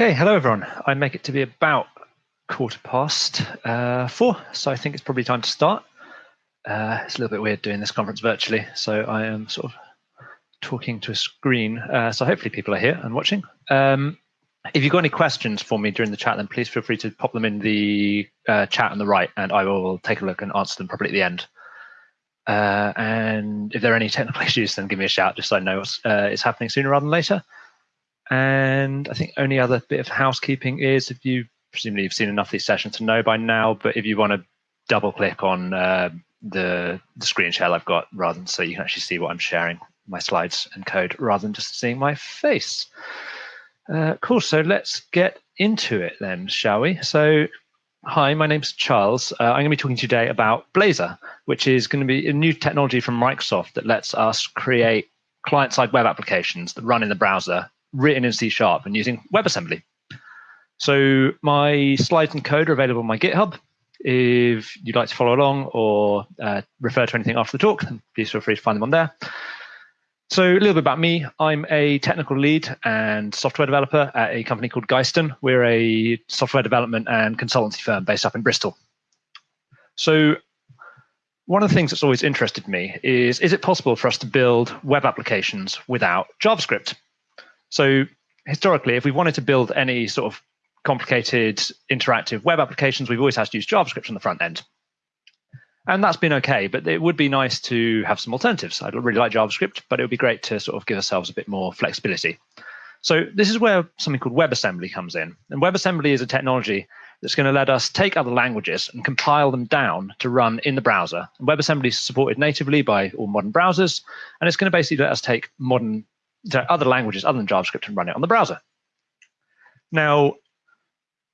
Okay, hello everyone. I make it to be about quarter past uh, four, so I think it's probably time to start. Uh, it's a little bit weird doing this conference virtually, so I am sort of talking to a screen. Uh, so hopefully people are here and watching. Um, if you've got any questions for me during the chat, then please feel free to pop them in the uh, chat on the right, and I will take a look and answer them probably at the end. Uh, and if there are any technical issues, then give me a shout just so I know what's uh, is happening sooner rather than later. And I think only other bit of housekeeping is if you presumably you've seen enough of these sessions to know by now, but if you want to double click on uh, the the screen share I've got rather than so you can actually see what I'm sharing, my slides and code rather than just seeing my face. Uh, cool. So let's get into it then, shall we? So Hi, my name's Charles. Uh, I'm going to be talking today about Blazor, which is going to be a new technology from Microsoft that lets us create client-side web applications that run in the browser written in C Sharp and using WebAssembly. So my slides and code are available on my GitHub. If you'd like to follow along or uh, refer to anything after the talk, please feel free to find them on there. So a little bit about me. I'm a technical lead and software developer at a company called Ghyston. We're a software development and consultancy firm based up in Bristol. So one of the things that's always interested me is, is it possible for us to build web applications without JavaScript? So historically, if we wanted to build any sort of complicated interactive web applications, we've always had to use JavaScript on the front end. And that's been okay, but it would be nice to have some alternatives. I'd really like JavaScript, but it would be great to sort of give ourselves a bit more flexibility. So this is where something called WebAssembly comes in. And WebAssembly is a technology that's going to let us take other languages and compile them down to run in the browser. And WebAssembly is supported natively by all modern browsers, and it's going to basically let us take modern other languages other than JavaScript and run it on the browser. Now,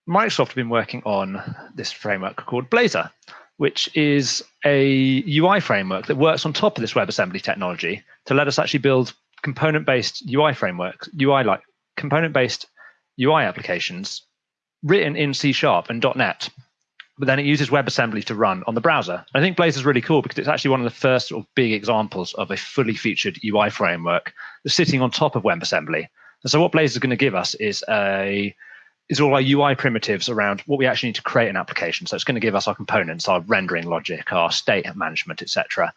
Microsoft have been working on this framework called Blazor, which is a UI framework that works on top of this WebAssembly technology to let us actually build component-based UI frameworks, UI like component-based UI applications written in C Sharp and .NET but then it uses WebAssembly to run on the browser. I think Blazor is really cool because it's actually one of the first sort of big examples of a fully featured UI framework that's sitting on top of WebAssembly. And so what Blazor is going to give us is a is all our UI primitives around what we actually need to create an application. So it's going to give us our components, our rendering logic, our state management, etc.,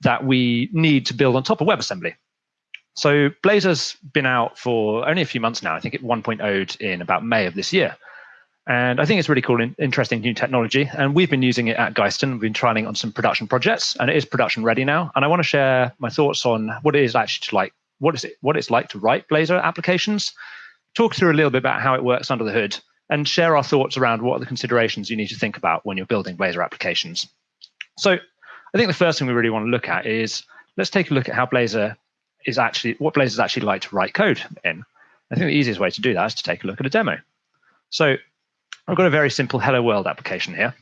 that we need to build on top of WebAssembly. So Blazor's been out for only a few months now. I think it 1.0'd in about May of this year. And I think it's really cool and interesting new technology. And we've been using it at Ghyston. We've been trialing on some production projects, and it is production ready now. And I want to share my thoughts on what it is actually like, what is it, what it's like to write Blazor applications, talk through a little bit about how it works under the hood, and share our thoughts around what are the considerations you need to think about when you're building Blazor applications. So I think the first thing we really want to look at is let's take a look at how Blazor is actually what Blazor is actually like to write code in. I think the easiest way to do that is to take a look at a demo. So I've got a very simple Hello World application here.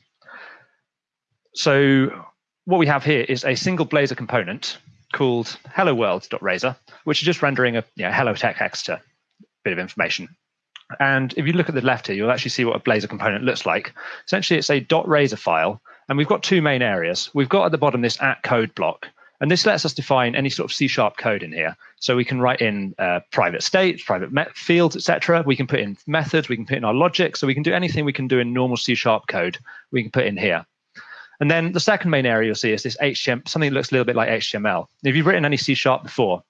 So what we have here is a single Blazor component called hello world.razor, which is just rendering a you know, hello text a bit of information. And if you look at the left here, you'll actually see what a Blazor component looks like. Essentially, it's a .razor file, and we've got two main areas. We've got at the bottom this at code block, and this lets us define any sort of C sharp code in here. So we can write in uh, private states, private fields, etc. We can put in methods, we can put in our logic. So we can do anything we can do in normal C sharp code, we can put in here. And then the second main area you'll see is this HTML, something that looks a little bit like HTML. If you've written any C sharp before,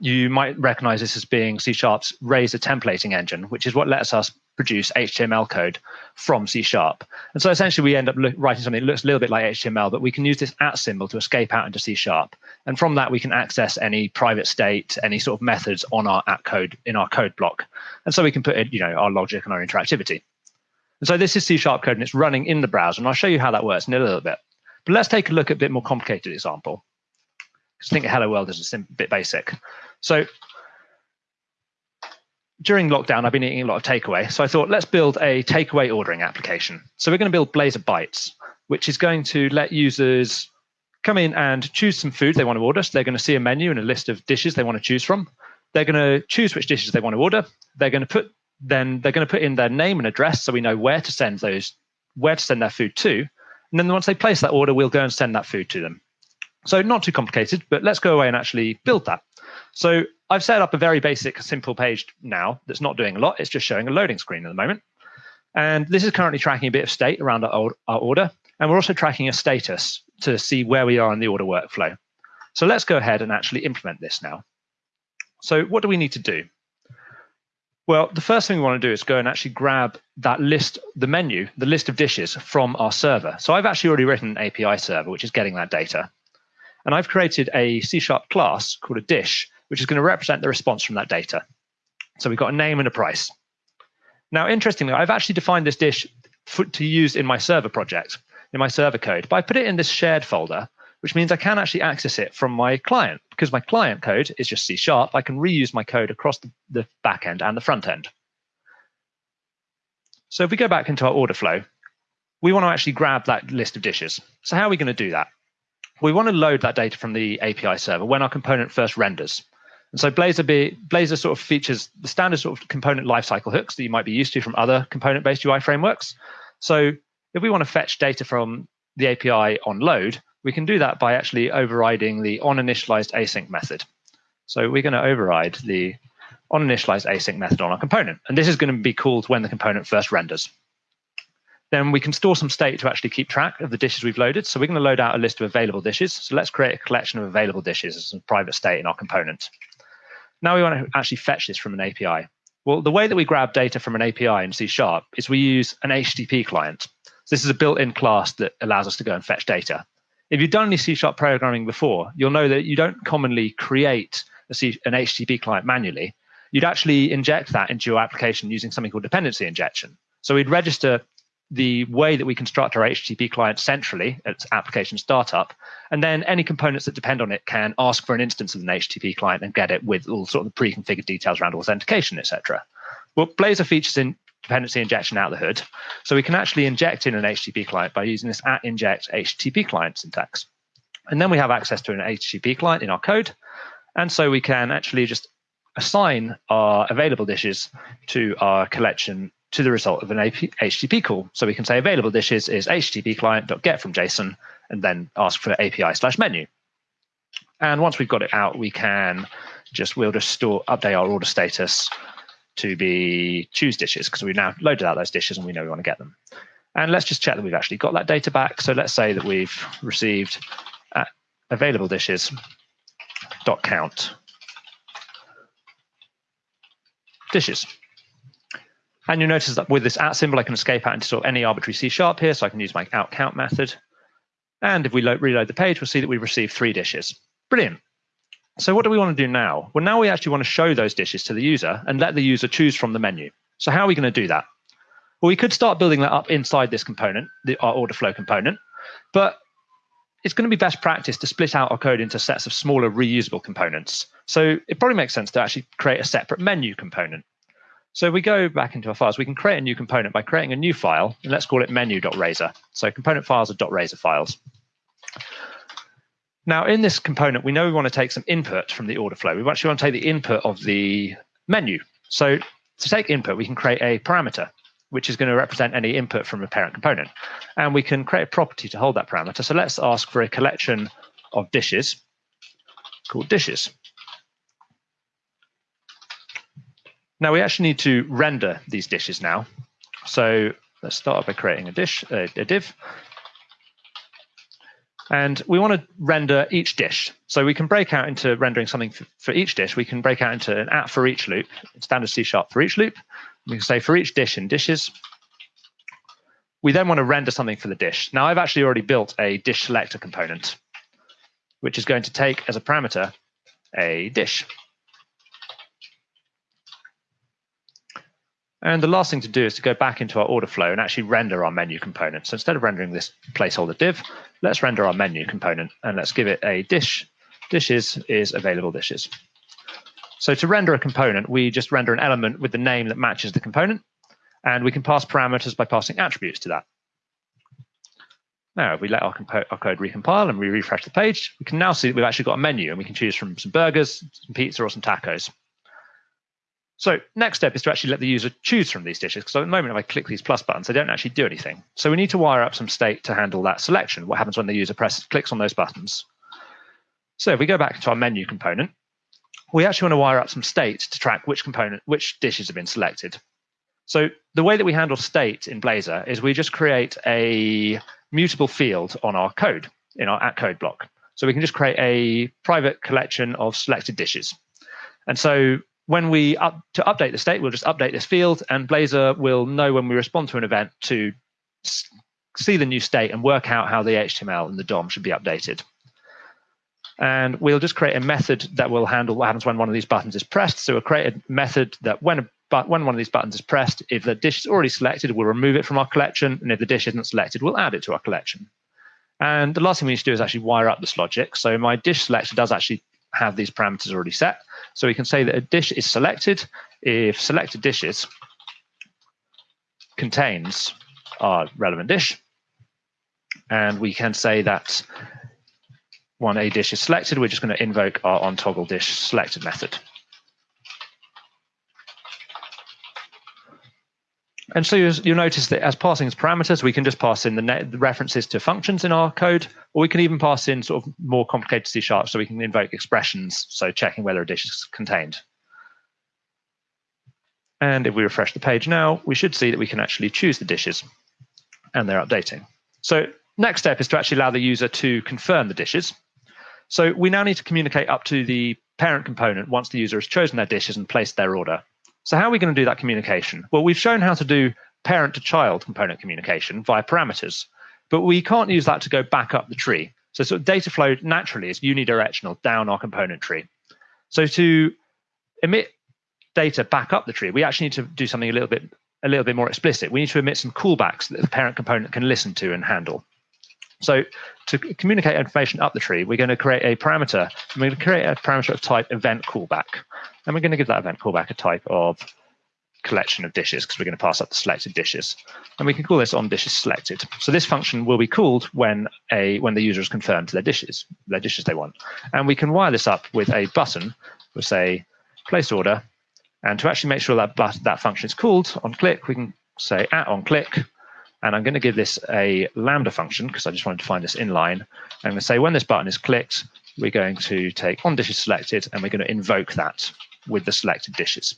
you might recognize this as being C Sharp's Razor templating engine, which is what lets us produce HTML code from C Sharp. And so essentially we end up writing something that looks a little bit like HTML, but we can use this at symbol to escape out into C Sharp. And from that, we can access any private state, any sort of methods on our at code in our code block. And so we can put in, you know, our logic and our interactivity. And so this is C Sharp code and it's running in the browser. And I'll show you how that works in a little bit. But let's take a look at a bit more complicated example. Because I think Hello World is a bit basic. So during lockdown, I've been eating a lot of takeaway. So I thought, let's build a takeaway ordering application. So we're going to build Blazor Bites, which is going to let users come in and choose some food they want to order. So they're going to see a menu and a list of dishes they want to choose from. They're going to choose which dishes they want to order. They're going to put then they're going to put in their name and address so we know where to send those where to send their food to. And then once they place that order, we'll go and send that food to them. So not too complicated, but let's go away and actually build that. So I've set up a very basic, simple page now that's not doing a lot. It's just showing a loading screen at the moment. And this is currently tracking a bit of state around our, our order. And we're also tracking a status to see where we are in the order workflow. So let's go ahead and actually implement this now. So what do we need to do? Well, the first thing we want to do is go and actually grab that list, the menu, the list of dishes from our server. So I've actually already written an API server, which is getting that data. And I've created a C Sharp class called a dish, which is going to represent the response from that data. So we've got a name and a price. Now, interestingly, I've actually defined this dish for, to use in my server project, in my server code, but I put it in this shared folder, which means I can actually access it from my client. Because my client code is just C Sharp, I can reuse my code across the, the back end and the front end. So if we go back into our order flow, we want to actually grab that list of dishes. So how are we going to do that? we want to load that data from the API server when our component first renders. And so Blazor, be, Blazor sort of features the standard sort of component lifecycle hooks that you might be used to from other component-based UI frameworks. So if we want to fetch data from the API on load, we can do that by actually overriding the onInitialized async method. So we're going to override the onInitialized async method on our component. And this is going to be called when the component first renders. Then we can store some state to actually keep track of the dishes we've loaded. So we're going to load out a list of available dishes. So let's create a collection of available dishes as a private state in our component. Now we want to actually fetch this from an API. Well, the way that we grab data from an API in C Sharp is we use an HTTP client. So this is a built-in class that allows us to go and fetch data. If you've done any C Sharp programming before, you'll know that you don't commonly create an HTTP client manually. You'd actually inject that into your application using something called dependency injection. So we'd register the way that we construct our HTTP client centrally at application startup. And then any components that depend on it can ask for an instance of an HTTP client and get it with all sort of the pre-configured details around authentication, etc. Well, Blazor features in dependency injection out the hood. So we can actually inject in an HTTP client by using this at inject HTTP client syntax. And then we have access to an HTTP client in our code. And so we can actually just assign our available dishes to our collection to the result of an HTTP call. So we can say available dishes is HTTP client.get from JSON and then ask for API slash menu. And once we've got it out, we can just, we'll just store, update our order status to be choose dishes because we've now loaded out those dishes and we know we want to get them. And let's just check that we've actually got that data back. So let's say that we've received available dishes dot count dishes. And you'll notice that with this at symbol, I can escape out into sort of any arbitrary C sharp here, so I can use my out count method. And if we reload the page, we'll see that we've received three dishes. Brilliant. So what do we want to do now? Well, now we actually want to show those dishes to the user and let the user choose from the menu. So how are we going to do that? Well, we could start building that up inside this component, the, our order flow component, but it's going to be best practice to split out our code into sets of smaller reusable components. So it probably makes sense to actually create a separate menu component. So we go back into our files. We can create a new component by creating a new file, and let's call it menu.razor. So component files are .razor files. Now, in this component, we know we want to take some input from the order flow. We actually want to take the input of the menu. So to take input, we can create a parameter, which is going to represent any input from a parent component. And we can create a property to hold that parameter. So let's ask for a collection of dishes called dishes. Now we actually need to render these dishes now. So let's start by creating a dish, a, a div. And we want to render each dish. So we can break out into rendering something for, each dish. We can break out into an at for each loop, standard C sharp for each loop. We can say for each dish in dishes. We then want to render something for the dish. Now I've actually already built a dish selector component, which is going to take as a parameter a dish. And the last thing to do is to go back into our order flow and actually render our menu component. So instead of rendering this placeholder div, let's render our menu component and let's give it a dish. Dishes is available dishes. So to render a component, we just render an element with the name that matches the component. And we can pass parameters by passing attributes to that. Now, if we let our, our, code recompile and we refresh the page, we can now see that we've actually got a menu and we can choose from some burgers, some pizza, or some tacos. So next step is to actually let the user choose from these dishes. Because at the moment, if I click these plus buttons, they don't actually do anything. So we need to wire up some state to handle that selection. What happens when the user presses, clicks on those buttons? So if we go back to our menu component, we actually want to wire up some state to track which component, which dishes have been selected. So the way that we handle state in Blazor is we just create a mutable field on our code in our at code block. So we can just create a private collection of selected dishes. And so when we up to update the state, we'll just update this field and Blazor will know when we respond to an event to see the new state and work out how the HTML and the DOM should be updated. And we'll just create a method that will handle what happens when one of these buttons is pressed. So we'll create a method that when a but when one of these buttons is pressed, if the dish is already selected, we'll remove it from our collection. And if the dish isn't selected, we'll add it to our collection. And the last thing we need to do is actually wire up this logic. So my dish selector does actually have these parameters already set. So we can say that a dish is selected if selected dishes contains our relevant dish. And we can say that when a dish is selected, we're just going to invoke our on toggle dish selected method. And so you'll notice that as passing as parameters, we can just pass in the, the, references to functions in our code, or we can even pass in sort of more complicated C sharp, so we can invoke expressions, so checking whether a dish is contained. And if we refresh the page now, we should see that we can actually choose the dishes, and they're updating. So next step is to actually allow the user to confirm the dishes. So we now need to communicate up to the parent component once the user has chosen their dishes and placed their order. So how are we going to do that communication? Well, we've shown how to do parent to child component communication via parameters, but we can't use that to go back up the tree. So sort of data flow naturally is unidirectional down our component tree. So to emit data back up the tree, we actually need to do something a little bit a little bit more explicit. We need to emit some callbacks that the parent component can listen to and handle. So to communicate information up the tree, we're going to create a parameter. We're going to create a parameter of type event callback. And we're going to give that event callback a type of collection of dishes because we're going to pass up the selected dishes. And we can call this on dishes selected. So this function will be called when a when the user has confirmed their dishes, their dishes they want. And we can wire this up with a button. We'll say place order. And to actually make sure that that function is called on click, we can say at on click and I'm going to give this a Lambda function because I just wanted to find this inline. I'm going to say when this button is clicked, we're going to take on dishes selected and we're going to invoke that with the selected dishes.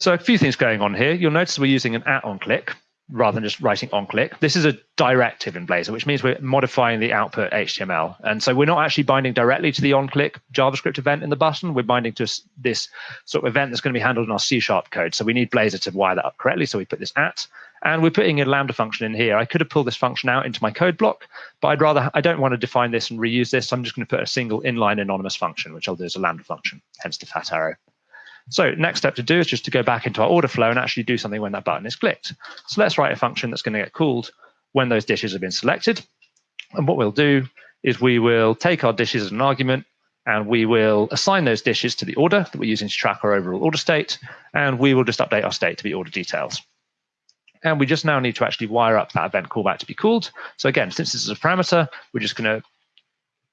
So a few things going on here. You'll notice we're using an at on click rather than just writing on click. This is a directive in Blazor, which means we're modifying the output HTML. And so we're not actually binding directly to the on click JavaScript event in the button. We're binding to this sort of event that's going to be handled in our C sharp code. So we need Blazor to wire that up correctly. So we put this at, and we're putting a Lambda function in here. I could have pulled this function out into my code block, but I'd rather, I don't want to define this and reuse this. So I'm just going to put a single inline anonymous function, which I'll do as a Lambda function, hence the fat arrow. So next step to do is just to go back into our order flow and actually do something when that button is clicked. So let's write a function that's going to get called when those dishes have been selected. And what we'll do is we will take our dishes as an argument and we will assign those dishes to the order that we're using to track our overall order state. And we will just update our state to be order details. And we just now need to actually wire up that event callback to be called. So again, since this is a parameter, we're just going to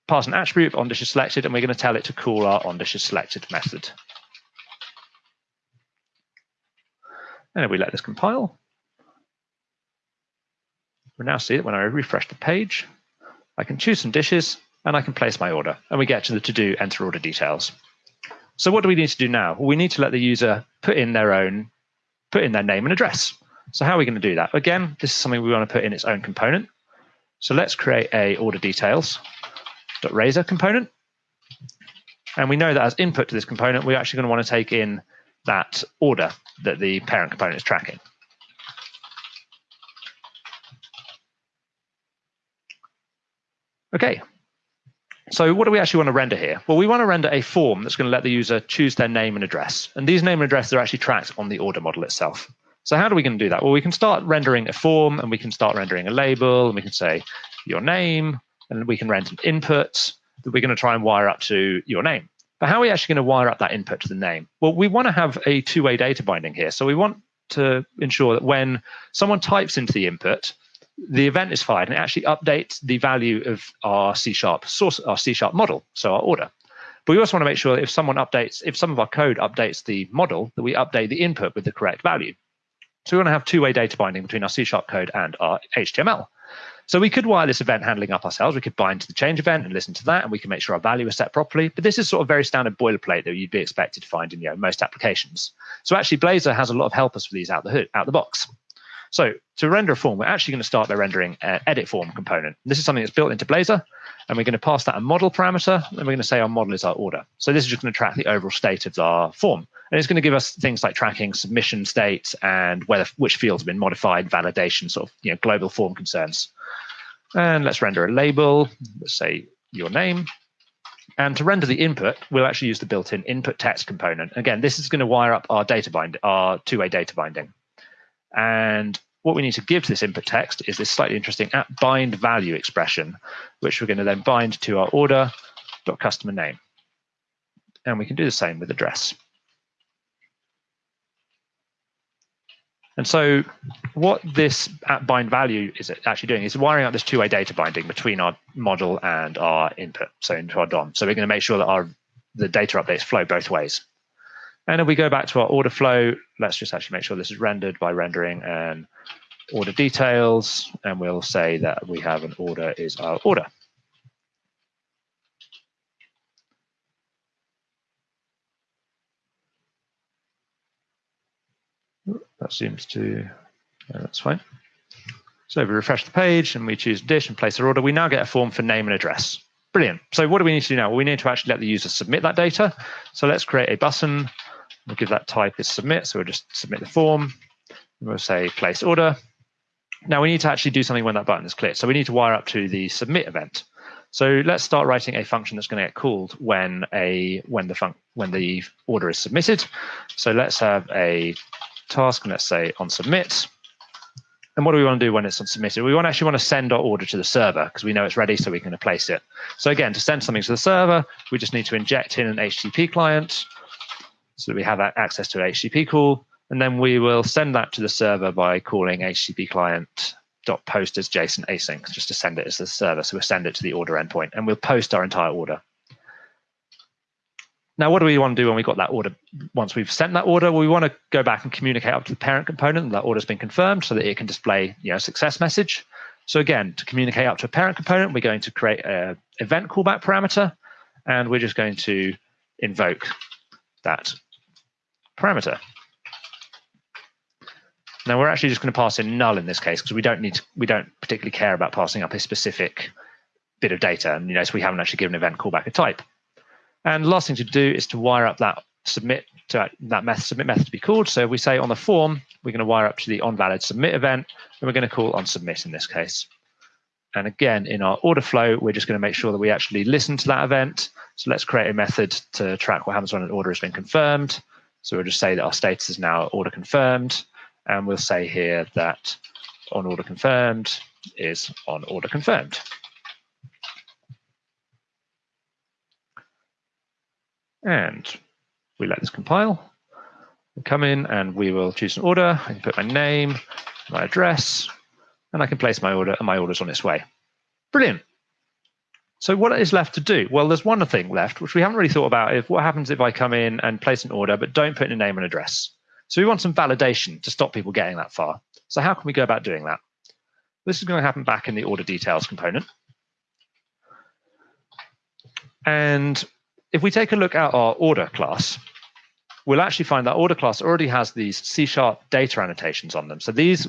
pass an attribute on dishes selected, and we're going to tell it to call our on dishes selected method. And if we let this compile, we now see that when I refresh the page, I can choose some dishes and I can place my order. And we get to the to-do enter order details. So what do we need to do now? Well, we need to let the user put in their own, put in their name and address. So how are we going to do that? Again, this is something we want to put in its own component. So let's create a order details razor component. And we know that as input to this component, we're actually going to want to take in that order that the parent component is tracking. Okay, so what do we actually want to render here? Well, we want to render a form that's going to let the user choose their name and address. And these name and addresses are actually tracked on the order model itself. So how are we going to do that? Well, we can start rendering a form and we can start rendering a label and we can say your name and we can render an input that we're going to try and wire up to your name. But how are we actually going to wire up that input to the name? Well, we want to have a two-way data binding here. So we want to ensure that when someone types into the input, the event is fired and it actually updates the value of our C sharp source, our C sharp model, so our order. But we also want to make sure that if someone updates, if some of our code updates the model, that we update the input with the correct value. So we want to have two-way data binding between our C sharp code and our HTML. So we could wire this event handling up ourselves. We could bind to the change event and listen to that, and we can make sure our value is set properly. But this is sort of very standard boilerplate that you'd be expected to find in you know, most applications. So actually, Blazor has a lot of helpers for these out the hood, out the box. So to render a form, we're actually going to start by rendering an edit form component. This is something that's built into Blazor, and we're going to pass that a model parameter, and we're going to say our model is our order. So this is just going to track the overall state of our form. And it's going to give us things like tracking submission states and whether which fields have been modified, validation, sort of you know global form concerns. And let's render a label, let's say your name. And to render the input, we'll actually use the built-in input text component. Again, this is going to wire up our data bind, our two-way data binding. And what we need to give to this input text is this slightly interesting at bind value expression, which we're going to then bind to our order dot customer name. And we can do the same with address. And so what this at bind value is actually doing is wiring up this two-way data binding between our model and our input, so into our DOM. So we're going to make sure that our the data updates flow both ways. And if we go back to our order flow, let's just actually make sure this is rendered by rendering an order details, and we'll say that we have an order is our order. That seems to, yeah, that's fine. So we refresh the page and we choose dish and place our order, we now get a form for name and address. Brilliant. So what do we need to do now? Well, we need to actually let the user submit that data. So let's create a button We'll give that type is submit. So we'll just submit the form. We'll say place order. Now we need to actually do something when that button is clicked. So we need to wire up to the submit event. So let's start writing a function that's going to get called when a when the func when the order is submitted. So let's have a task and let's say on submit. And what do we want to do when it's on submitted? We want actually want to send our order to the server because we know it's ready so we can place it. So again, to send something to the server, we just need to inject in an HTTP client so that we have access to an HTTP call, and then we will send that to the server by calling HTTP client dot post as JSON async just to send it as the server. So we'll send it to the order endpoint and we'll post our entire order. Now, what do we want to do when we got that order? Once we've sent that order, we want to go back and communicate up to the parent component that order's been confirmed so that it can display you know, success message. So again, to communicate up to a parent component, we're going to create an event callback parameter, and we're just going to invoke that parameter. Now we're actually just going to pass in null in this case because we don't need to, we don't particularly care about passing up a specific bit of data. And you notice we haven't actually given event callback a type. And last thing to do is to wire up that submit to that method, submit method to be called. So if we say on the form, we're going to wire up to the onValid submit event, and we're going to call on submit in this case. And again, in our order flow, we're just going to make sure that we actually listen to that event. So let's create a method to track what happens when an order has been confirmed. So we'll just say that our status is now order confirmed, and we'll say here that on order confirmed is on order confirmed. And we let this compile. We come in and we will choose an order. I can put my name, my address, and I can place my order and my order's on its way. Brilliant. So what is left to do? Well, there's one thing left, which we haven't really thought about. If what happens if I come in and place an order, but don't put in a name and address? So we want some validation to stop people getting that far. So how can we go about doing that? This is going to happen back in the order details component. And if we take a look at our order class, we'll actually find that order class already has these C sharp data annotations on them. So these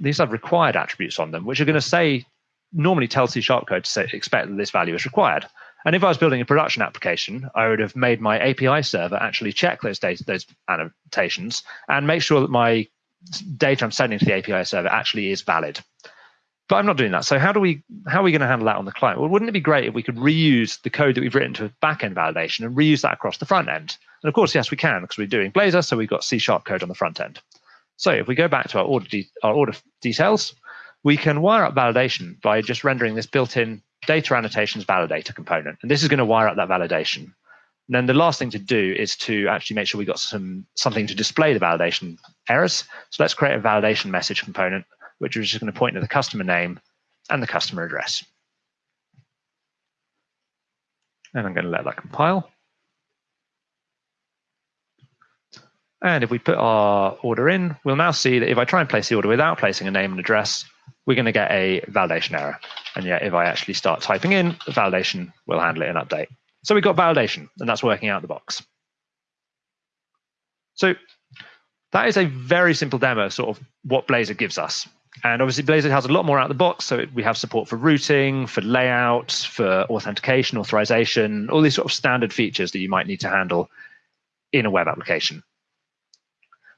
these have required attributes on them, which are going to say normally tell C sharp code to say, expect that this value is required. And if I was building a production application, I would have made my API server actually check those data, those annotations and make sure that my data I'm sending to the API server actually is valid. But I'm not doing that. So how do we how are we going to handle that on the client? Well, wouldn't it be great if we could reuse the code that we've written to backend validation and reuse that across the front end? And of course, yes, we can because we're doing Blazor, so we've got C sharp code on the front end. So if we go back to our order, our order details, we can wire up validation by just rendering this built-in data annotations validator component. And this is going to wire up that validation. And then the last thing to do is to actually make sure we got some something to display the validation errors. So let's create a validation message component, which is just going to point to the customer name and the customer address. And I'm going to let that compile. And if we put our order in, we'll now see that if I try and place the order without placing a name and address, we're going to get a validation error. And yet, if I actually start typing in, the validation will handle it and update. So we've got validation, and that's working out of the box. So that is a very simple demo, sort of what Blazor gives us. And obviously, Blazor has a lot more out of the box. So we have support for routing, for layout, for authentication, authorization, all these sort of standard features that you might need to handle in a web application.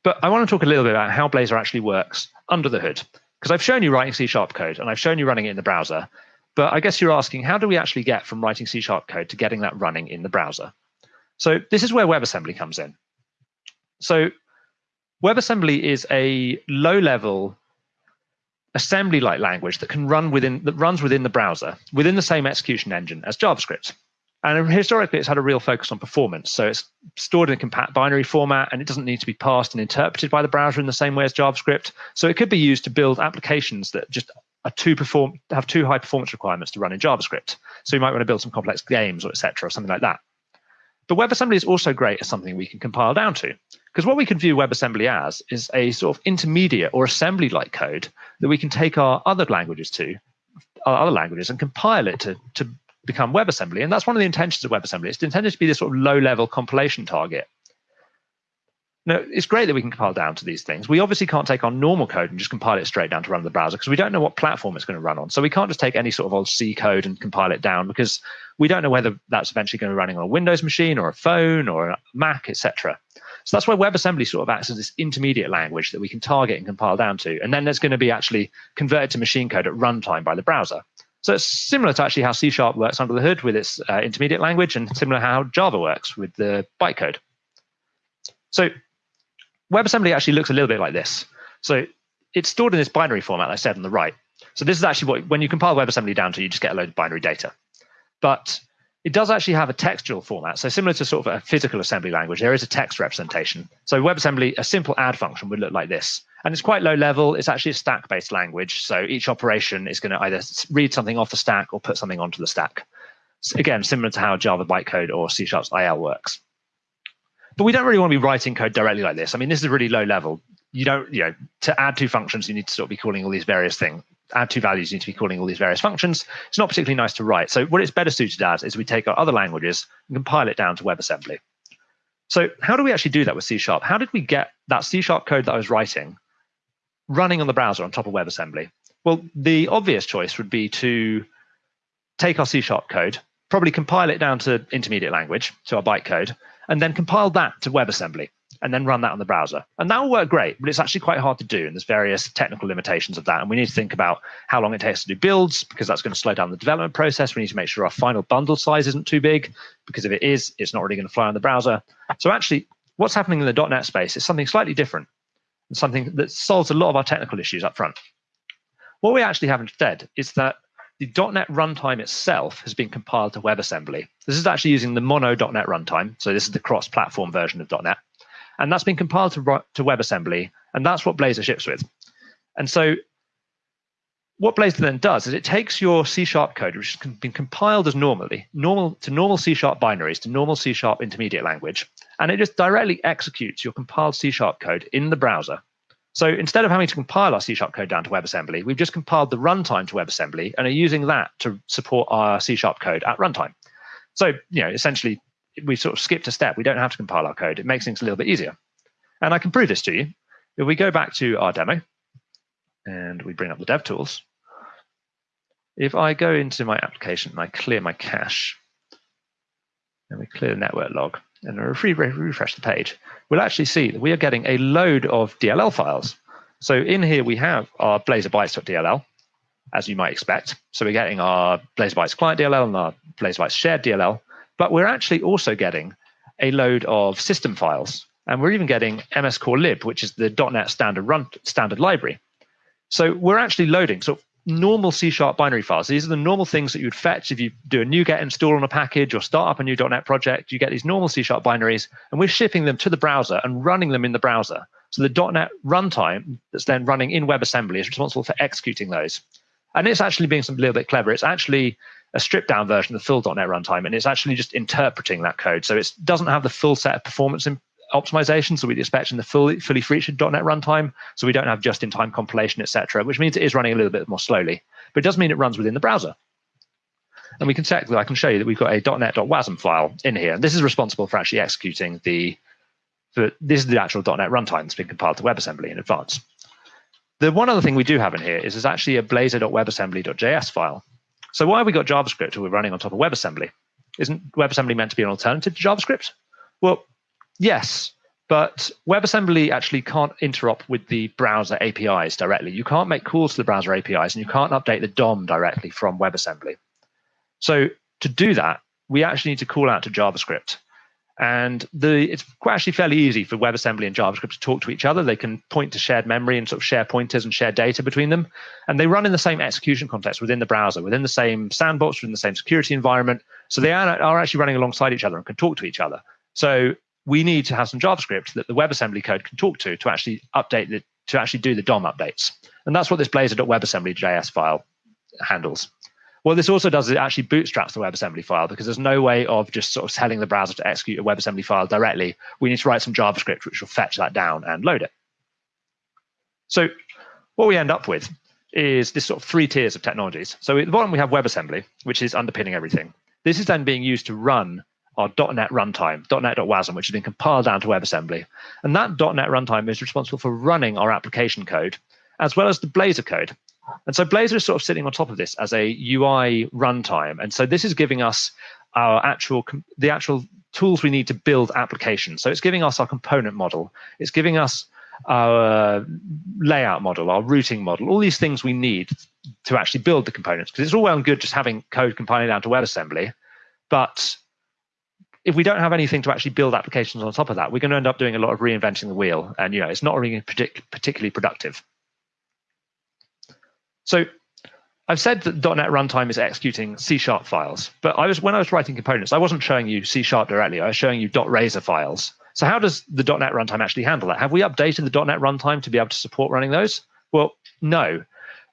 But I want to talk a little bit about how Blazor actually works under the hood. Because I've shown you writing C sharp code and I've shown you running it in the browser. But I guess you're asking, how do we actually get from writing C sharp code to getting that running in the browser? So this is where WebAssembly comes in. So WebAssembly is a low-level assembly-like language that can run within that runs within the browser within the same execution engine as JavaScript. And historically, it's had a real focus on performance. So it's stored in a compact binary format, and it doesn't need to be parsed and interpreted by the browser in the same way as JavaScript. So it could be used to build applications that just are too perform have too high performance requirements to run in JavaScript. So you might want to build some complex games or etc. or something like that. But WebAssembly is also great as something we can compile down to. Because what we can view WebAssembly as is a sort of intermediate or assembly-like code that we can take our other languages to, our other languages, and compile it to, to become WebAssembly. And that's one of the intentions of WebAssembly. It's intended to be this sort of low-level compilation target now, it's great that we can compile down to these things. We obviously can't take our normal code and just compile it straight down to run the browser because we don't know what platform it's going to run on. So we can't just take any sort of old C code and compile it down because we don't know whether that's eventually going to be running on a Windows machine or a phone or a Mac, etc. So that's why WebAssembly sort of acts as this intermediate language that we can target and compile down to. And then there's going to be actually converted to machine code at runtime by the browser. So it's similar to actually how C Sharp works under the hood with its uh, intermediate language and similar how Java works with the bytecode. So WebAssembly actually looks a little bit like this. So it's stored in this binary format, I said on the right. So this is actually what, when you compile WebAssembly down to, you just get a load of binary data. But it does actually have a textual format. So similar to sort of a physical assembly language, there is a text representation. So WebAssembly, a simple add function would look like this. And it's quite low level. It's actually a stack-based language. So each operation is going to either read something off the stack or put something onto the stack. So again, similar to how Java bytecode or C Sharp's IL works. But we don't really want to be writing code directly like this. I mean, this is really low level. You don't, you know, to add two functions, you need to sort of be calling all these various things. Add two values, you need to be calling all these various functions. It's not particularly nice to write. So what it's better suited as is we take our other languages and compile it down to WebAssembly. So how do we actually do that with C Sharp? How did we get that C Sharp code that I was writing running on the browser on top of WebAssembly? Well, the obvious choice would be to take our C Sharp code, probably compile it down to intermediate language, to our bytecode, and then compile that to WebAssembly and then run that on the browser. And that will work great, but it's actually quite hard to do. And there's various technical limitations of that. And we need to think about how long it takes to do builds because that's going to slow down the development process. We need to make sure our final bundle size isn't too big because if it is, it's not really going to fly on the browser. So actually, what's happening in the .NET space is something slightly different something that solves a lot of our technical issues up front. What we actually have instead is that the .NET runtime itself has been compiled to WebAssembly. This is actually using the mono.NET runtime. So this is the cross-platform version of .NET. And that's been compiled to, to WebAssembly, and that's what Blazor ships with. And so what Blazor then does is it takes your C sharp code, which has been compiled as normally, normal to normal C sharp binaries, to normal C sharp intermediate language, and it just directly executes your compiled C sharp code in the browser so instead of having to compile our C Sharp code down to WebAssembly, we've just compiled the runtime to WebAssembly and are using that to support our C Sharp code at runtime. So, you know, essentially, we sort of skipped a step. We don't have to compile our code. It makes things a little bit easier. And I can prove this to you. If we go back to our demo and we bring up the dev tools, if I go into my application and I clear my cache, and we clear the network log, and if we refresh the page, we'll actually see that we are getting a load of DLL files. So in here we have our Blazor bytes.dll, as you might expect. So we're getting our blazorbytes client DLL and our blazorbytes shared DLL, but we're actually also getting a load of system files. And we're even getting mscorlib, which is the .NET standard run standard library. So we're actually loading. So normal C sharp binary files. These are the normal things that you would fetch if you do a NuGet install on a package or start up a new .NET project. You get these normal C sharp binaries, and we're shipping them to the browser and running them in the browser. So the .NET runtime that's then running in WebAssembly is responsible for executing those. And it's actually being some little bit clever. It's actually a stripped down version of the full .NET runtime, and it's actually just interpreting that code. So it doesn't have the full set of performance that we'd expect in the fully, fully featured .NET runtime. So we don't have just-in-time compilation, etc., which means it is running a little bit more slowly. But it does mean it runs within the browser. And we can check that I can show you that we've got a .NET.wasm file in here. And this is responsible for actually executing the, the this is the actual .NET runtime that's been compiled to WebAssembly in advance. The one other thing we do have in here is there's actually a blazor.webassembly.js file. So why have we got JavaScript we're running on top of WebAssembly? Isn't WebAssembly meant to be an alternative to JavaScript? Well, yes, but WebAssembly actually can't interop with the browser APIs directly. You can't make calls to the browser APIs, and you can't update the DOM directly from WebAssembly. So to do that, we actually need to call out to JavaScript. And the, it's actually fairly easy for WebAssembly and JavaScript to talk to each other. They can point to shared memory and sort of share pointers and share data between them. And they run in the same execution context within the browser, within the same sandbox, within the same security environment. So they are, are actually running alongside each other and can talk to each other. So we need to have some JavaScript that the WebAssembly code can talk to to actually update the to actually do the DOM updates. And that's what this blazor.webassembly.js file handles. What this also does is it actually bootstraps the WebAssembly file because there's no way of just sort of telling the browser to execute a WebAssembly file directly. We need to write some JavaScript which will fetch that down and load it. So what we end up with is this sort of three tiers of technologies. So at the bottom, we have WebAssembly, which is underpinning everything. This is then being used to run our .NET runtime, .NET.wasm, which has been compiled down to WebAssembly. And that .NET runtime is responsible for running our application code, as well as the Blazor code. And so Blazor is sort of sitting on top of this as a UI runtime. And so this is giving us our actual the actual tools we need to build applications. So it's giving us our component model. It's giving us our layout model, our routing model, all these things we need to actually build the components. Because it's all well and good just having code compiling down to WebAssembly, but if we don't have anything to actually build applications on top of that, we're going to end up doing a lot of reinventing the wheel, and you know it's not really particularly productive. So I've said that .NET Runtime is executing C Sharp files, but I was when I was writing components, I wasn't showing you C Sharp directly. I was showing you .razor files. So how does the .NET Runtime actually handle that? Have we updated the .NET Runtime to be able to support running those? Well, no.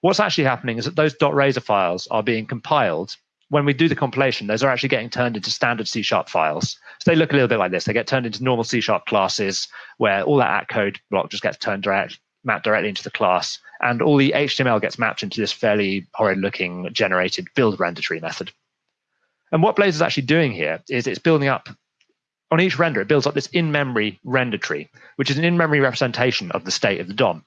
What's actually happening is that those .razor files are being compiled. When we do the compilation, those are actually getting turned into standard C Sharp files. So they look a little bit like this. They get turned into normal C Sharp classes where all that at code block just gets turned direct, mapped directly into the class and all the HTML gets mapped into this fairly horrid looking generated build render tree method. And what Blazor is actually doing here is it's building up on each render, it builds up this in-memory render tree, which is an in-memory representation of the state of the DOM.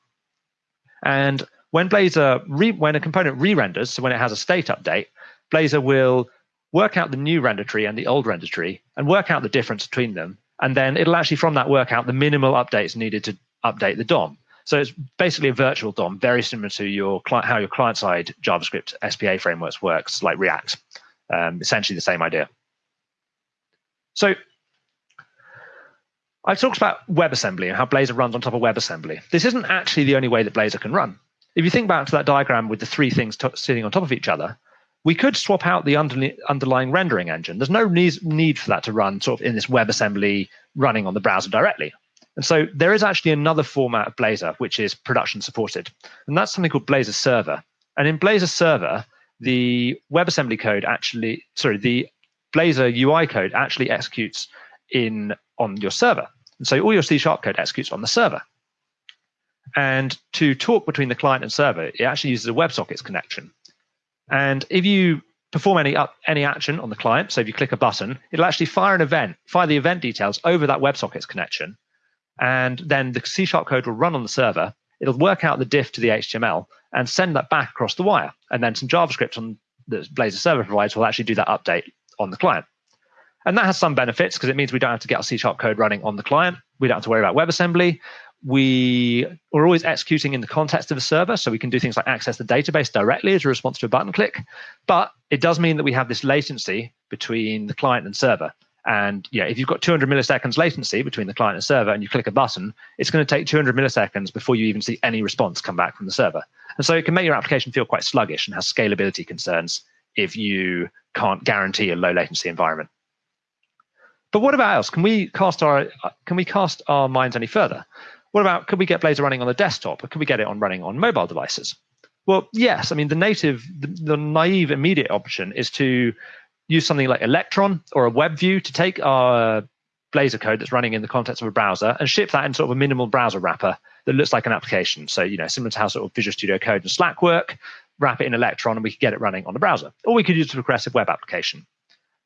And when Blazor, when a component re-renders, so when it has a state update, Blazor will work out the new render tree and the old render tree and work out the difference between them. And then it'll actually from that work out the minimal updates needed to update the DOM. So it's basically a virtual DOM, very similar to your how your client-side JavaScript SPA frameworks works, like React. Um, essentially the same idea. So I've talked about WebAssembly and how Blazor runs on top of WebAssembly. This isn't actually the only way that Blazor can run. If you think back to that diagram with the three things sitting on top of each other, we could swap out the under underlying rendering engine. There's no need for that to run sort of in this WebAssembly running on the browser directly. And so there is actually another format of Blazor which is production supported, and that's something called Blazor Server. And in Blazor Server, the WebAssembly code actually, sorry, the Blazor UI code actually executes in on your server. And so all your C sharp code executes on the server. And to talk between the client and server, it actually uses a WebSockets connection. And if you perform any up, any action on the client, so if you click a button, it'll actually fire an event, fire the event details over that WebSockets connection, and then the C sharp code will run on the server. It'll work out the diff to the HTML and send that back across the wire. And then some JavaScript on the Blazor server provides will actually do that update on the client. And that has some benefits because it means we don't have to get our C sharp code running on the client. We don't have to worry about WebAssembly. We are always executing in the context of a server, so we can do things like access the database directly as a response to a button click. But it does mean that we have this latency between the client and server. And yeah, if you've got 200 milliseconds latency between the client and server and you click a button, it's going to take 200 milliseconds before you even see any response come back from the server. And so it can make your application feel quite sluggish and has scalability concerns if you can't guarantee a low latency environment. But what about else? Can we cast our uh, can we cast our minds any further? What about could we get Blazor running on the desktop or could we get it on running on mobile devices? Well, yes. I mean, the native, the, the naive immediate option is to use something like Electron or a WebView to take our Blazor code that's running in the context of a browser and ship that in sort of a minimal browser wrapper that looks like an application. So, you know, similar to how sort of Visual Studio Code and Slack work, wrap it in Electron and we could get it running on the browser. Or we could use a progressive web application.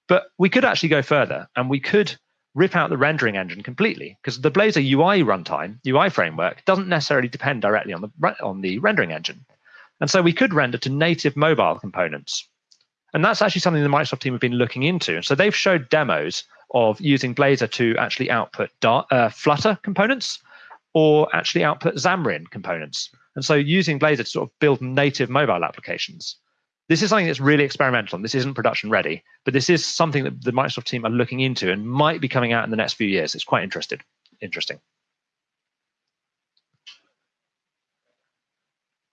But we could actually go further and we could rip out the rendering engine completely because the Blazor UI runtime, UI framework, doesn't necessarily depend directly on the on the rendering engine. And so we could render to native mobile components. And that's actually something the Microsoft team have been looking into. And so they've showed demos of using Blazor to actually output Dart, uh, Flutter components or actually output Xamarin components. And so using Blazor to sort of build native mobile applications. This is something that's really experimental. And this isn't production ready, but this is something that the Microsoft team are looking into and might be coming out in the next few years. It's quite interested, interesting.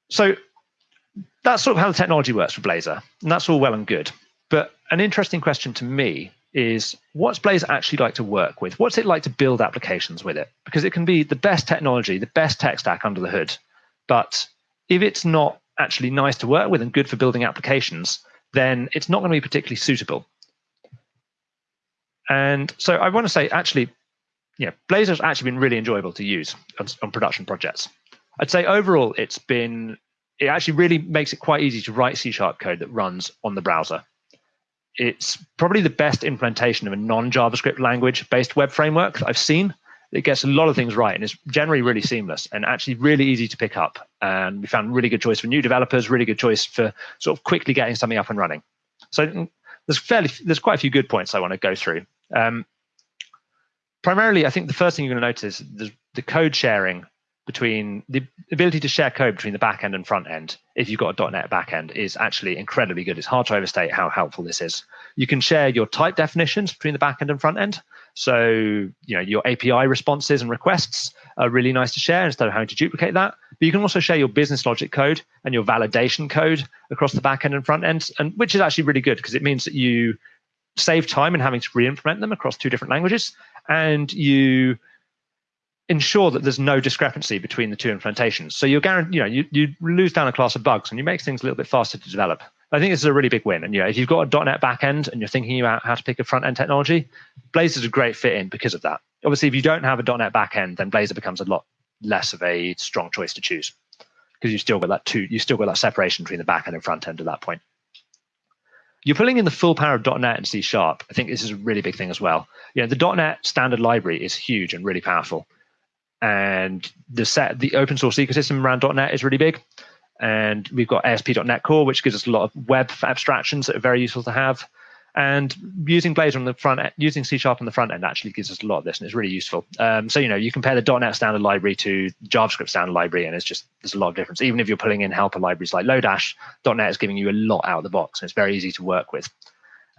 So that's sort of how the technology works for Blazor, and that's all well and good. But an interesting question to me is what's Blazor actually like to work with? What's it like to build applications with it? Because it can be the best technology, the best tech stack under the hood. But if it's not actually nice to work with and good for building applications, then it's not going to be particularly suitable. And so I want to say, actually, yeah, Blazor's actually been really enjoyable to use on, on production projects. I'd say overall, it's been, it actually really makes it quite easy to write C sharp code that runs on the browser it's probably the best implementation of a non-JavaScript language based web framework that I've seen. It gets a lot of things right and it's generally really seamless and actually really easy to pick up. And we found really good choice for new developers, really good choice for sort of quickly getting something up and running. So there's fairly there's quite a few good points I want to go through. Um, primarily, I think the first thing you're going to notice is the code sharing between the ability to share code between the back end and front end if you've got a .NET back end, is actually incredibly good. It's hard to overstate how helpful this is. You can share your type definitions between the back end and front end. So you know your API responses and requests are really nice to share instead of having to duplicate that. But you can also share your business logic code and your validation code across the back end and front end, and which is actually really good because it means that you save time in having to re-implement them across two different languages, and you ensure that there's no discrepancy between the two implementations. So you're guaranteed, you know, you, you lose down a class of bugs and you make things a little bit faster to develop. I think this is a really big win. And you know, if you've got a .NET backend and you're thinking about how to pick a front end technology, Blazor is a great fit in because of that. Obviously, if you don't have a .NET backend, then Blazor becomes a lot less of a strong choice to choose because you still got that two, you still got that separation between the backend and front end at that point. You're pulling in the full power of .NET and C Sharp. I think this is a really big thing as well. You know, the .NET standard library is huge and really powerful and the set the open source ecosystem around .NET is really big. And we've got ASP.NET Core, which gives us a lot of web abstractions that are very useful to have. And using Blazor on the front end, using C Sharp on the front end actually gives us a lot of this, and it's really useful. Um, so you know, you compare the .NET standard library to JavaScript standard library, and it's just there's a lot of difference. Even if you're pulling in helper libraries like Lodash, .NET is giving you a lot out of the box, and it's very easy to work with.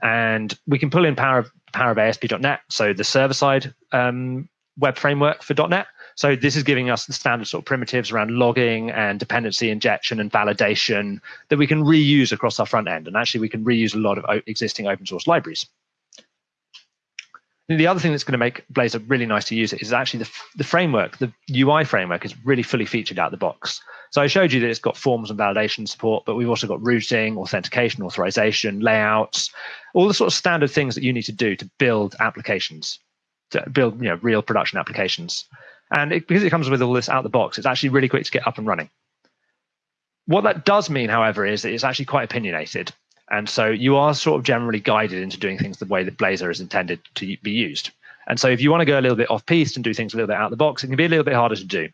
And we can pull in power of power of ASP.NET, so the server side um, web framework for .NET, so this is giving us the standard sort of primitives around logging and dependency injection and validation that we can reuse across our front end. And actually, we can reuse a lot of existing open source libraries. And the other thing that's going to make Blazor really nice to use it is actually the, the framework. The UI framework is really fully featured out of the box. So I showed you that it's got forms and validation support, but we've also got routing, authentication, authorization, layouts, all the sort of standard things that you need to do to build applications, to build you know real production applications. And it, because it comes with all this out the box, it's actually really quick to get up and running. What that does mean, however, is that it's actually quite opinionated. And so you are sort of generally guided into doing things the way that Blazor is intended to be used. And so if you want to go a little bit off piste and do things a little bit out of the box, it can be a little bit harder to do.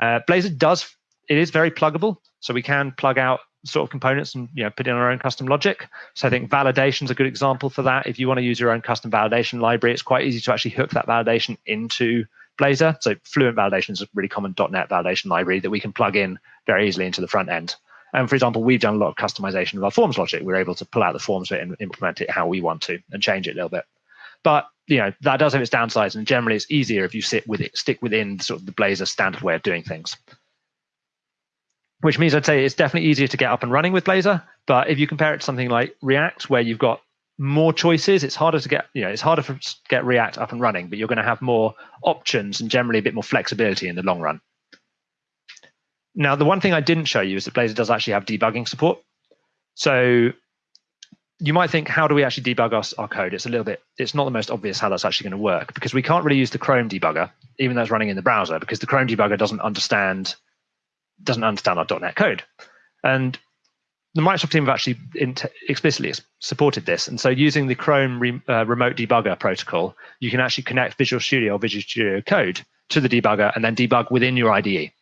Uh, Blazor does, it is very pluggable. So we can plug out sort of components and you know put in our own custom logic. So I think validation is a good example for that. If you want to use your own custom validation library, it's quite easy to actually hook that validation into Blazor. So Fluent Validation is a really common .NET validation library that we can plug in very easily into the front end. And for example, we've done a lot of customization of our forms logic. We're able to pull out the forms bit and implement it how we want to and change it a little bit. But you know that does have its downsides, and generally it's easier if you sit with it, stick within sort of the Blazor standard way of doing things. Which means I'd say it's definitely easier to get up and running with Blazor. But if you compare it to something like React, where you've got more choices. It's harder to get, you know, it's harder to get React up and running, but you're going to have more options and generally a bit more flexibility in the long run. Now, the one thing I didn't show you is that Blazor does actually have debugging support. So you might think, how do we actually debug our, our code? It's a little bit, it's not the most obvious how that's actually going to work because we can't really use the Chrome debugger, even though it's running in the browser, because the Chrome debugger doesn't understand doesn't understand our .NET code. And the Microsoft team have actually explicitly supported this. And so using the Chrome re, uh, remote debugger protocol, you can actually connect Visual Studio or Visual Studio Code to the debugger and then debug within your IDE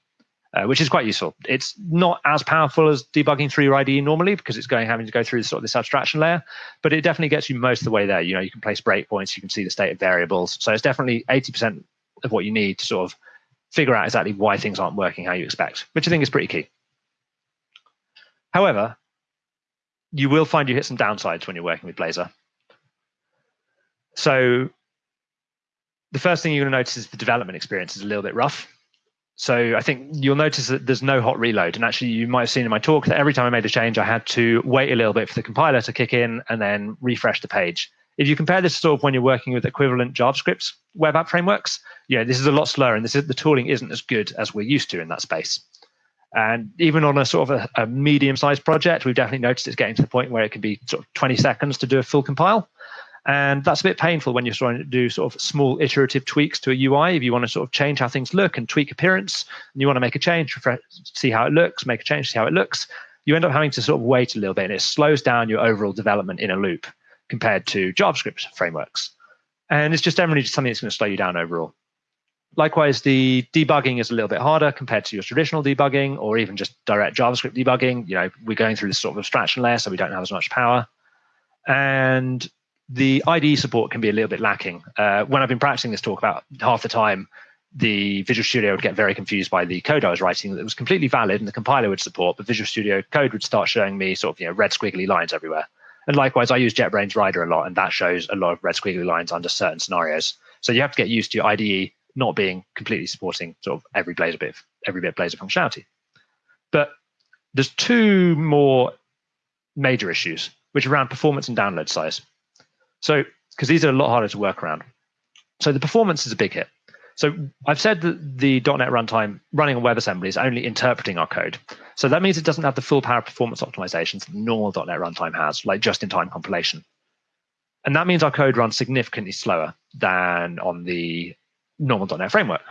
uh, which is quite useful. It's not as powerful as debugging through your IDE normally because it's going having to go through sort of this abstraction layer, but it definitely gets you most of the way there. You know, you can place breakpoints, you can see the state of variables. So it's definitely 80% of what you need to sort of figure out exactly why things aren't working how you expect, which I think is pretty key. However, you will find you hit some downsides when you're working with Blazor. So the first thing you're going to notice is the development experience is a little bit rough. So I think you'll notice that there's no hot reload. And actually, you might have seen in my talk that every time I made a change, I had to wait a little bit for the compiler to kick in and then refresh the page. If you compare this to sort of when you're working with equivalent JavaScript web app frameworks, yeah, this is a lot slower, and this is, the tooling isn't as good as we're used to in that space. And even on a sort of a, a medium-sized project, we've definitely noticed it's getting to the point where it can be sort of 20 seconds to do a full compile. And that's a bit painful when you're trying to do sort of small iterative tweaks to a UI. If you want to sort of change how things look and tweak appearance, and you want to make a change, see how it looks, make a change, see how it looks, you end up having to sort of wait a little bit and it slows down your overall development in a loop compared to JavaScript frameworks. And it's just generally just something that's going to slow you down overall. Likewise, the debugging is a little bit harder compared to your traditional debugging or even just direct JavaScript debugging. You know, we're going through this sort of abstraction layer, so we don't have as much power. And the IDE support can be a little bit lacking. Uh, when I've been practicing this talk about half the time, the Visual Studio would get very confused by the code I was writing that was completely valid and the compiler would support, but Visual Studio code would start showing me sort of you know red squiggly lines everywhere. And likewise, I use JetBrains Rider a lot, and that shows a lot of red squiggly lines under certain scenarios. So you have to get used to your IDE not being completely supporting sort of every Blazor bit, of, every bit of Blazor functionality. But there's two more major issues, which are around performance and download size. So, because these are a lot harder to work around. So the performance is a big hit. So I've said that the .NET runtime running on WebAssembly is only interpreting our code. So that means it doesn't have the full power performance optimizations that normal .NET runtime has, like just-in-time compilation. And that means our code runs significantly slower than on the normal .NET framework.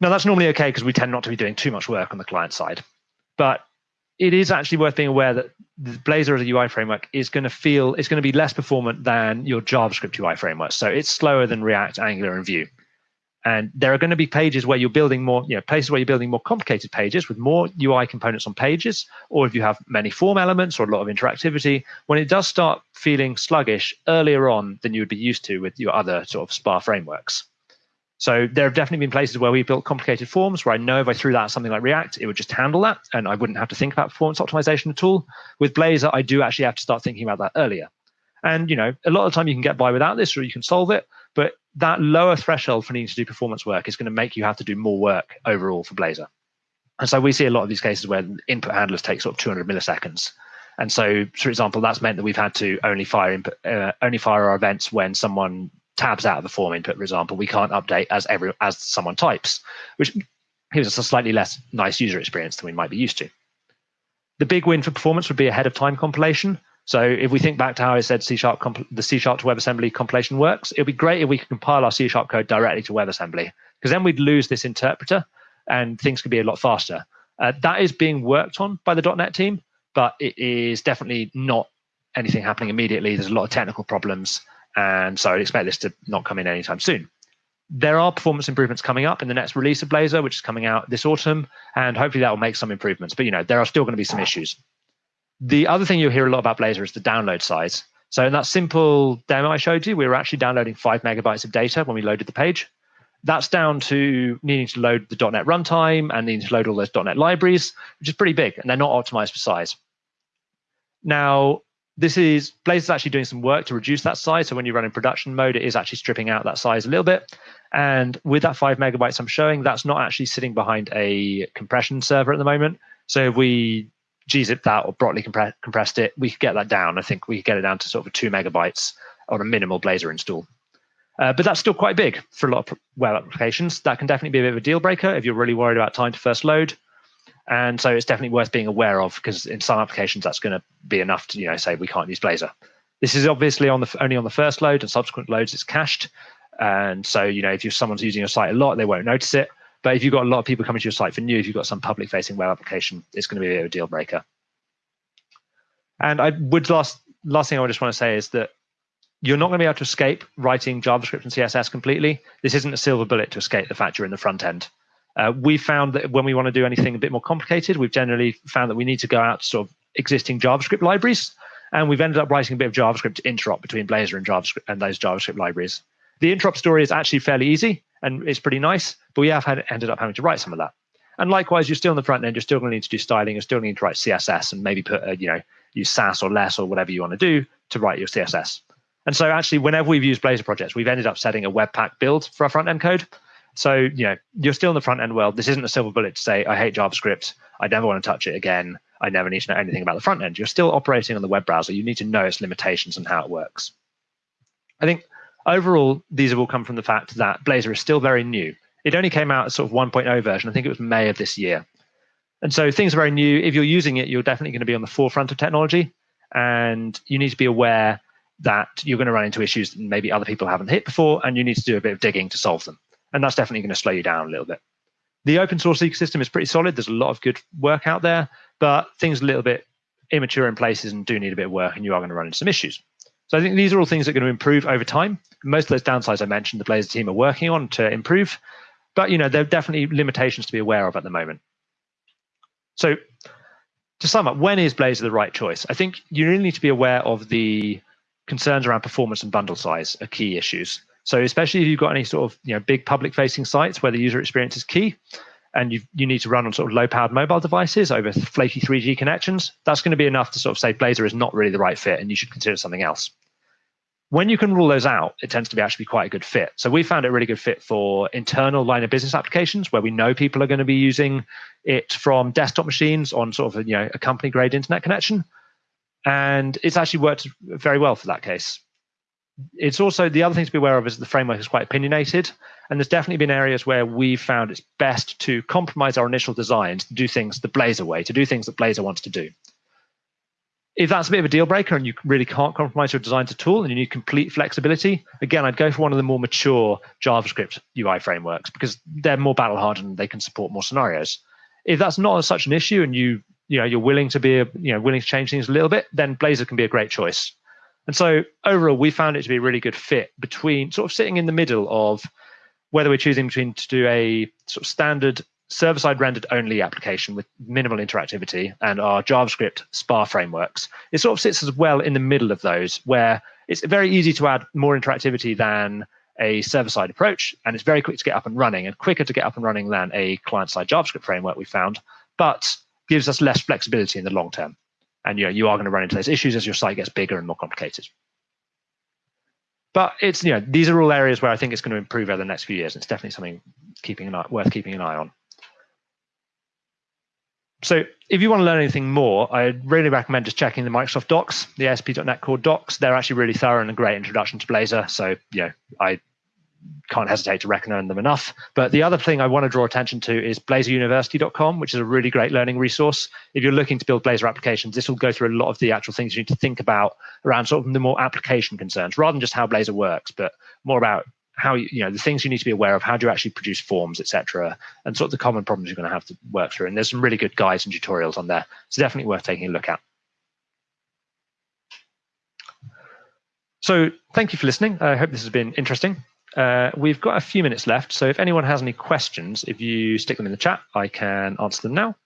Now that's normally okay because we tend not to be doing too much work on the client side. But it is actually worth being aware that the Blazor as a UI framework is going to feel it's going to be less performant than your JavaScript UI framework. So it's slower than React, Angular, and Vue. And there are going to be pages where you're building more, you know, places where you're building more complicated pages with more UI components on pages, or if you have many form elements or a lot of interactivity, when it does start feeling sluggish earlier on than you would be used to with your other sort of SPA frameworks. So there have definitely been places where we built complicated forms where I know if I threw that at something like React, it would just handle that and I wouldn't have to think about performance optimization at all. With Blazor, I do actually have to start thinking about that earlier. And you know, a lot of the time you can get by without this or you can solve it, but that lower threshold for needing to do performance work is going to make you have to do more work overall for Blazor. And so we see a lot of these cases where input handlers take sort of 200 milliseconds. And so, for example, that's meant that we've had to only fire input, uh, only fire our events when someone tabs out of the form input, for example, we can't update as every as someone types, which gives us a slightly less nice user experience than we might be used to. The big win for performance would be ahead of time compilation. So if we think back to how I said C sharp the C sharp to WebAssembly compilation works, it'd be great if we could compile our C sharp code directly to WebAssembly, because then we'd lose this interpreter and things could be a lot faster. Uh, that is being worked on by the .NET team, but it is definitely not anything happening immediately. There's a lot of technical problems and so I'd expect this to not come in anytime soon. There are performance improvements coming up in the next release of Blazor, which is coming out this autumn, and hopefully that will make some improvements. But you know, there are still going to be some issues. The other thing you'll hear a lot about Blazor is the download size. So in that simple demo I showed you, we were actually downloading five megabytes of data when we loaded the page. That's down to needing to load the .NET runtime and needing to load all those .NET libraries, which is pretty big, and they're not optimized for size. Now, this is Blazor is actually doing some work to reduce that size. So when you run in production mode, it is actually stripping out that size a little bit. And with that five megabytes I'm showing, that's not actually sitting behind a compression server at the moment. So if we gzip that or Brotli compre- compressed it, we could get that down. I think we could get it down to sort of two megabytes on a minimal Blazor install. Uh, but that's still quite big for a lot of web applications. That can definitely be a bit of a deal breaker if you're really worried about time to first load. And so it's definitely worth being aware of because in some applications that's going to be enough to you know say we can't use Blazor. This is obviously on the only on the first load and subsequent loads it's cached. And so you know if you're someone's using your site a lot, they won't notice it. But if you've got a lot of people coming to your site for new, if you've got some public facing web application, it's going to be a deal breaker. And I would last last thing I just want to say is that you're not going to be able to escape writing JavaScript and CSS completely. This isn't a silver bullet to escape the fact you're in the front end. Uh, we found that when we want to do anything a bit more complicated, we've generally found that we need to go out to sort of existing JavaScript libraries, and we've ended up writing a bit of JavaScript to interop between Blazor and JavaScript and those JavaScript libraries. The interop story is actually fairly easy and it's pretty nice, but we have had, ended up having to write some of that. And likewise, you're still in the front end. You're still going to need to do styling. You're still going to need to write CSS and maybe put, a, you know, use Sass or less or whatever you want to do to write your CSS. And so actually, whenever we've used Blazor projects, we've ended up setting a Webpack build for our front end code. So, you know, you're still in the front end world. This isn't a silver bullet to say, I hate JavaScript. I never want to touch it again. I never need to know anything about the front end. You're still operating on the web browser. You need to know its limitations and how it works. I think overall, these have all come from the fact that Blazor is still very new. It only came out as sort of 1.0 version. I think it was May of this year. And so things are very new. If you're using it, you're definitely going to be on the forefront of technology. And you need to be aware that you're going to run into issues that maybe other people haven't hit before, and you need to do a bit of digging to solve them. And that's definitely going to slow you down a little bit. The open source ecosystem is pretty solid. There's a lot of good work out there, but things are a little bit immature in places and do need a bit of work, and you are going to run into some issues. So I think these are all things that are going to improve over time. Most of those downsides I mentioned, the Blazor team are working on to improve, but you know there are definitely limitations to be aware of at the moment. So to sum up, when is Blazor the right choice? I think you really need to be aware of the concerns around performance and bundle size are key issues. So especially if you've got any sort of you know big public facing sites where the user experience is key, and you you need to run on sort of low powered mobile devices over flaky 3G connections, that's going to be enough to sort of say Blazor is not really the right fit, and you should consider something else. When you can rule those out, it tends to be actually quite a good fit. So we found it a really good fit for internal line of business applications where we know people are going to be using it from desktop machines on sort of you know a company grade internet connection, and it's actually worked very well for that case. It's also the other thing to be aware of is the framework is quite opinionated, and there's definitely been areas where we've found it's best to compromise our initial designs to do things the Blazor way, to do things that Blazor wants to do. If that's a bit of a deal breaker and you really can't compromise your designs at all and you need complete flexibility, again, I'd go for one of the more mature JavaScript UI frameworks because they're more battle hardened and they can support more scenarios. If that's not such an issue and you you know you're willing to be you know willing to change things a little bit, then Blazor can be a great choice. And so overall, we found it to be a really good fit between sort of sitting in the middle of whether we're choosing between to do a sort of standard server-side rendered only application with minimal interactivity and our JavaScript SPA frameworks. It sort of sits as well in the middle of those where it's very easy to add more interactivity than a server-side approach, and it's very quick to get up and running and quicker to get up and running than a client-side JavaScript framework we found. But gives us less flexibility in the long term. And you know, you are going to run into those issues as your site gets bigger and more complicated. But it's you know these are all areas where I think it's going to improve over the next few years. It's definitely something keeping an eye, worth keeping an eye on. So if you want to learn anything more, I'd really recommend just checking the Microsoft Docs, the ASP.NET Core Docs. They're actually really thorough and a great introduction to Blazor. So you know, I can't hesitate to recommend them enough. But the other thing I want to draw attention to is blazoruniversity.com, which is a really great learning resource. If you're looking to build Blazor applications, this will go through a lot of the actual things you need to think about around sort of the more application concerns, rather than just how Blazor works, but more about how you, you know the things you need to be aware of, how do you actually produce forms, etc., and sort of the common problems you're going to have to work through. And there's some really good guides and tutorials on there. So definitely worth taking a look at. So thank you for listening. I hope this has been interesting. Uh, we've got a few minutes left, so if anyone has any questions, if you stick them in the chat, I can answer them now.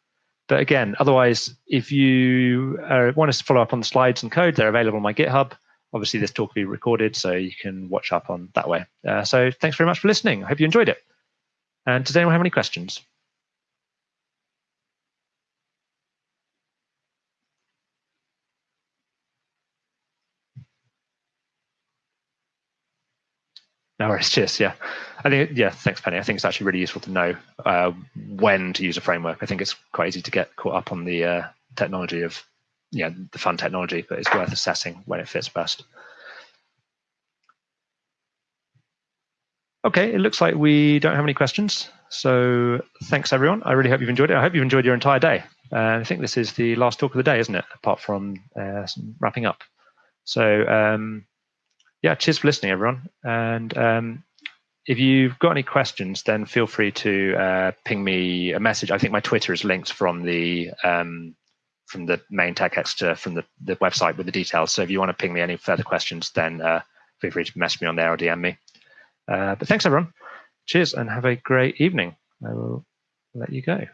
But again, otherwise, if you uh, want us to follow up on the slides and code, they're available on my GitHub. Obviously, this talk will be recorded, so you can watch up on that way. Uh, so thanks very much for listening. I hope you enjoyed it. And does anyone have any questions? No worries. Cheers. Yeah, I think yeah. Thanks, Penny. I think it's actually really useful to know uh, when to use a framework. I think it's quite easy to get caught up on the uh, technology of yeah the fun technology, but it's worth assessing when it fits best. Okay, it looks like we don't have any questions. So thanks, everyone. I really hope you've enjoyed it. I hope you've enjoyed your entire day. Uh, I think this is the last talk of the day, isn't it? Apart from uh, wrapping up. So um, yeah, cheers for listening, everyone. And um, if you've got any questions, then feel free to uh, ping me a message. I think my Twitter is linked from the um, from the main TechExeter from the, the website with the details. So if you want to ping me any further questions, then uh, feel free to message me on there or DM me. Uh, but thanks, everyone. Cheers and have a great evening. I will let you go.